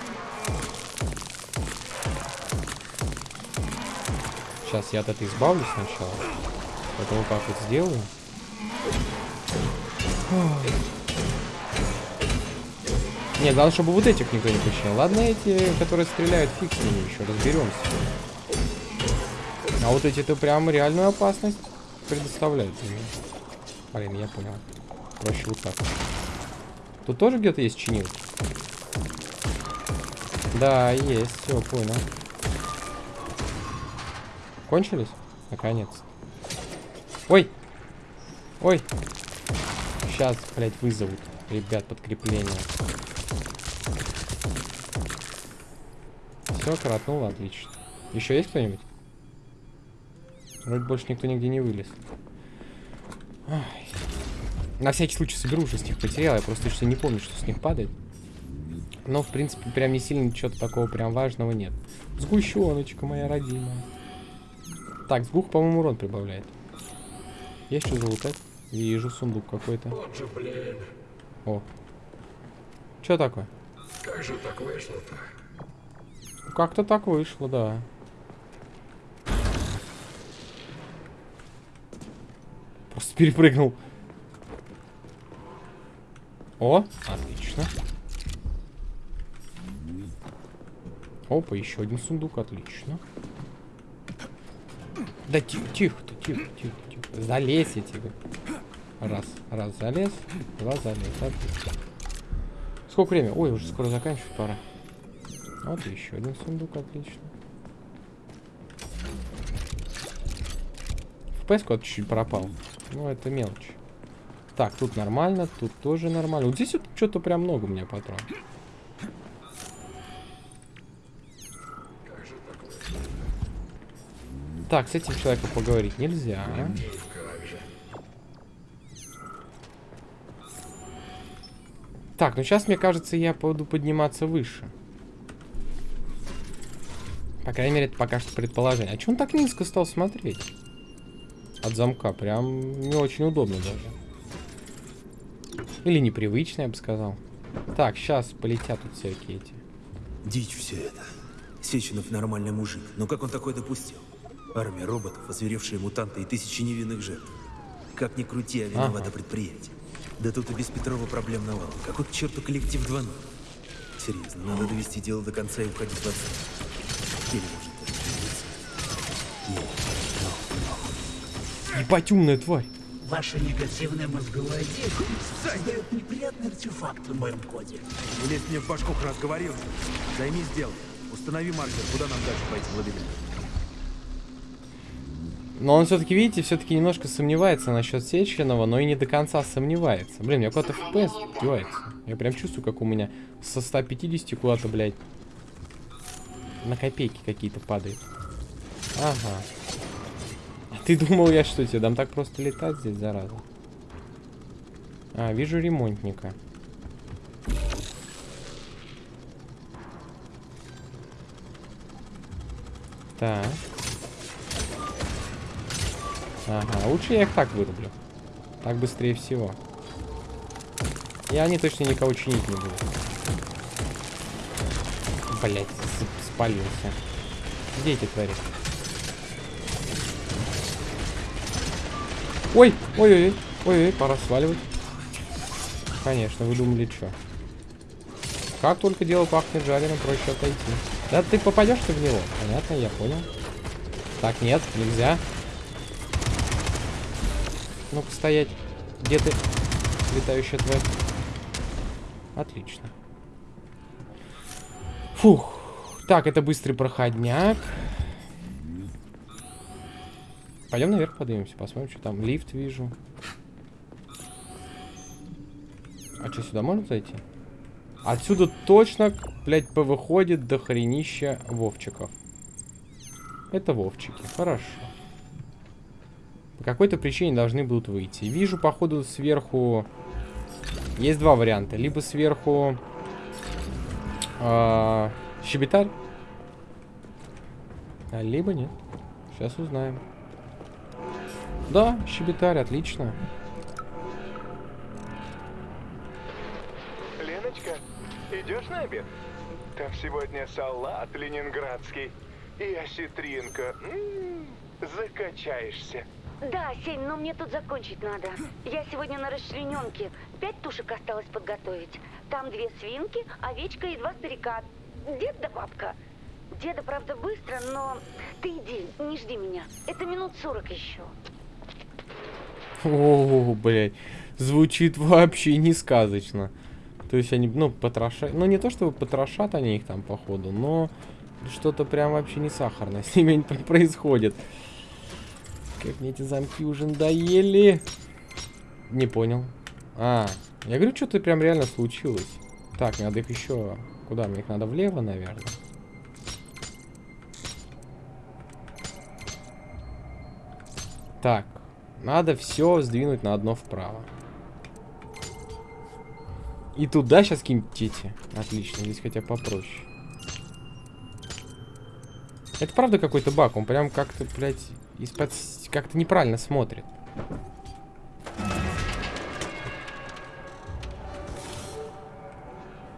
Сейчас я от этой избавлюсь сначала. Это вот так вот сделаю. Не, главное, чтобы вот этих никто не починил. Ладно, эти, которые стреляют, фиг с ними еще, разберемся. А вот эти-то прям реальную опасность предоставляют. Блин, я понял. Проще вот так. Тут тоже где-то есть чинил? Да, есть, все, понял. Кончились? Наконец. Ой! Ой! Сейчас, блядь, вызовут. Ребят, подкрепление. Все, коротнуло, отлично. Еще есть кто-нибудь? Вроде больше никто нигде не вылез. Ай. На всякий случай соберу уже с них потерял. Я просто что не помню, что с них падает. Но, в принципе, прям не сильно ничего такого прям важного нет. Сгущеночка моя родимая. Так, сгух, по-моему, урон прибавляет. Есть что залутать? Вижу сундук какой-то. О. Что такое? Как же так вышло-то? Как-то так вышло, да. Просто перепрыгнул. О, отлично. Опа, еще один сундук, отлично. Да тихо, тихо, тихо, тихо, тихо. Залезь, я тебе. Раз, раз залез, два залез. Отлично. Сколько времени? Ой, уже скоро заканчивать пора. Вот еще один сундук, отлично. FPS куда-то чуть-чуть пропал. Ну, это мелочь. Так, тут нормально, тут тоже нормально. Вот здесь вот что-то прям много у меня патронов. Так, с этим человеком поговорить нельзя. Так, ну сейчас, мне кажется, я буду подниматься выше. По крайней мере, это пока что предположение. А че он так низко стал смотреть? От замка. Прям не очень удобно даже. Или непривычно, я бы сказал. Так, сейчас полетят тут всякие эти. Дичь все это. Сеченов нормальный мужик, но как он такое допустил? Армия роботов, озверевшие мутанты и тысячи невинных жертв. Как ни крути, а виновато Ага. предприятие. Да тут и без Петрова проблем навал. Какой к черту коллектив 2.0? Серьезно, надо довести дело до конца и уходить в отца. Или может Нет, Ебать, умная тварь. Ваша негативная мозговая деятельность создает неприятный артефакт в моем коде. Не лезь мне в башку, раз говорил. Займись делом. Установи маркер, куда нам дальше пойти в лабиринт. Но он все-таки, видите, все-таки немножко сомневается насчет Сеченова, но и не до конца сомневается. Блин, меня куда-то FPS девается. Я прям чувствую, как у меня со 150 куда-то, блядь, на копейки какие-то падают. Ага. А ты думал, я что, тебе дам так просто летать здесь, зараза? А, вижу ремонтника. Так. Ага, лучше я их так вырублю. Так быстрее всего. И они точно никого чинить не будут. Блять, спалился. Где эти твари? Ой, ой-ой-ой, ой-ой, пора сваливать. Конечно, вы думали, что? Как только дело пахнет жареным, проще отойти. Да ты попадешь ты в него? Понятно, я понял. Так, нет, нельзя. Ну-ка, стоять. Где ты, летающая тварь? Отлично. Фух. Так, это быстрый проходняк. Пойдем наверх поднимемся, посмотрим, что там. Лифт вижу. А что, сюда можно зайти? Отсюда точно, блядь, повыходит до хренища вовчиков. Это вовчики, хорошо. По какой-то причине должны будут выйти. Вижу, походу, сверху... Есть два варианта. Либо сверху... а, щебетарь. А, либо нет. Сейчас узнаем. Да, щебетарь, отлично. Леночка, идешь на обед? Там сегодня салат ленинградский и осетринка. М, закачаешься. Да, Сень, но мне тут закончить надо. Я сегодня на расчлененке. Пять тушек осталось подготовить. Там две свинки, овечка и два старика. Дед да бабка. Деда, правда, быстро, но ты иди, не жди меня. Это минут сорок еще. О, блядь. Звучит вообще не сказочно. То есть они, ну, потрошат... Ну, не то, чтобы потрошат они их там, походу, но что-то прям вообще не сахарное с ними происходит. Как мне эти замки уже надоели. Не понял. А, я говорю, что-то прям реально случилось. Так, надо их еще... Куда? Мне их надо влево, наверное. Так, надо все сдвинуть на одно вправо. И туда сейчас киньте. Отлично, здесь хотя попроще. Это правда какой-то баг, он прям как-то, блядь, из-под... как-то неправильно смотрит.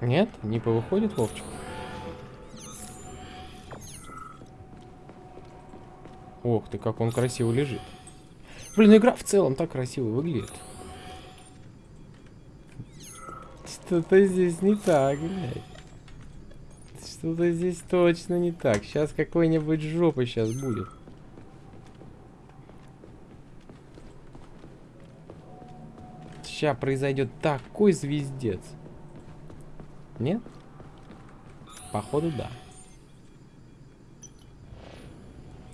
Нет? Не повыходит Вовчик? Ох ты, как он красиво лежит. Блин, игра в целом так красиво выглядит. Что-то здесь не так, блядь. Что-то здесь точно не так. Сейчас какой-нибудь жопа сейчас будет. Сейчас произойдет такой звездец. Нет? Походу, да.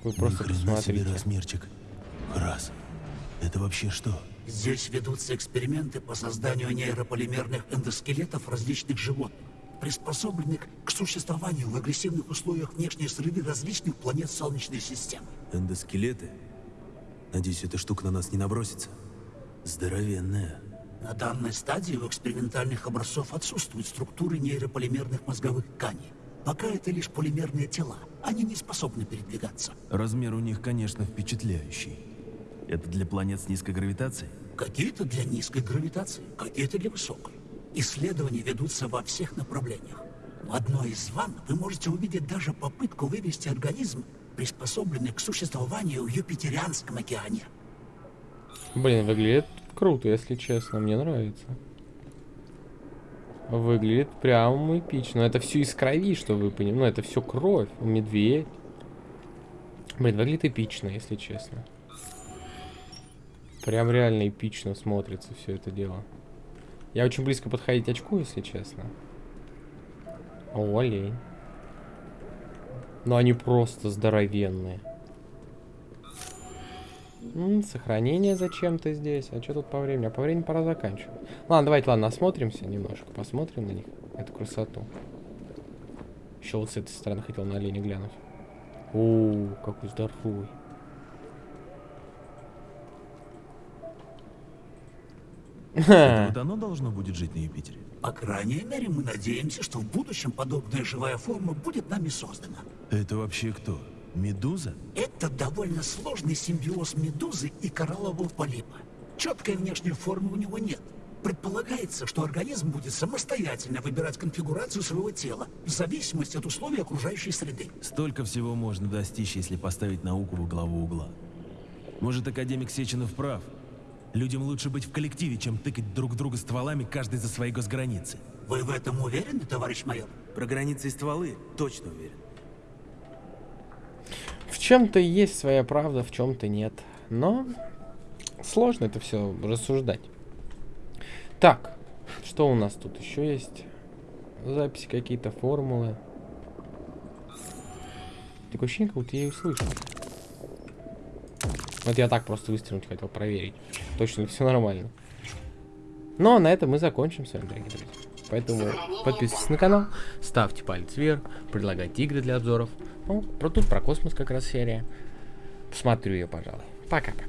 Вы просто посмотрите. себе размерчик. Раз. Это вообще что? Здесь ведутся эксперименты по созданию нейрополимерных эндоскелетов различных животных, приспособленных к существованию в агрессивных условиях внешней среды различных планет Солнечной системы. Эндоскелеты? Надеюсь, эта штука на нас не набросится. Здоровенная. На данной стадии у экспериментальных образцов отсутствуют структуры нейрополимерных мозговых тканей. Пока это лишь полимерные тела. Они не способны передвигаться. Размер у них, конечно, впечатляющий. Это для планет с низкой гравитацией? Какие-то для низкой гравитации, какие-то для высокой. Исследования ведутся во всех направлениях. В одной из ванн вы можете увидеть даже попытку вывести организм, приспособленный к существованию в Юпитерианском океане. Блин, выглядит круто, если честно, мне нравится. Выглядит прям эпично. Это все из крови, что вы понимаете. Ну, это все кровь. Медведь. Блин, выглядит эпично, если честно. Прям реально эпично смотрится все это дело. Я очень близко подходить очку, если честно. О, олень. Но они просто здоровенные. М -м, сохранение зачем-то здесь. А что тут по времени? А по времени пора заканчивать. Ладно, давайте, ладно, осмотримся немножко. Посмотрим на них. Эту красоту. Еще вот с этой стороны хотел на оленя глянуть. О, какой здоровый. Это вот оно должно будет жить на Юпитере? По крайней мере, мы надеемся, что в будущем подобная живая форма будет нами создана. Это вообще кто? Медуза? Это довольно сложный симбиоз медузы и кораллового полипа. Четкой внешней формы у него нет. Предполагается, что организм будет самостоятельно выбирать конфигурацию своего тела в зависимости от условий окружающей среды. Столько всего можно достичь, если поставить науку во главу угла. Может, академик Сеченов прав. Людям лучше быть в коллективе, чем тыкать друг друга стволами каждый за свои госграницы. Вы в этом уверены, товарищ майор? Про границы и стволы точно уверен. Чем-то есть своя правда, в чем-то нет. Но сложно это все рассуждать. Так, что у нас тут еще есть? Записи какие-то, формулы. Такое ощущение, как будто я ее слышу. Вот я так просто выстрелить хотел проверить. Точно все нормально. Но на этом мы закончим с вами, дорогие друзья. Поэтому подписывайтесь на канал, ставьте палец вверх, предлагайте игры для обзоров. Ну, про тут про космос как раз серия. Посмотрю ее, пожалуй. Пока-пока.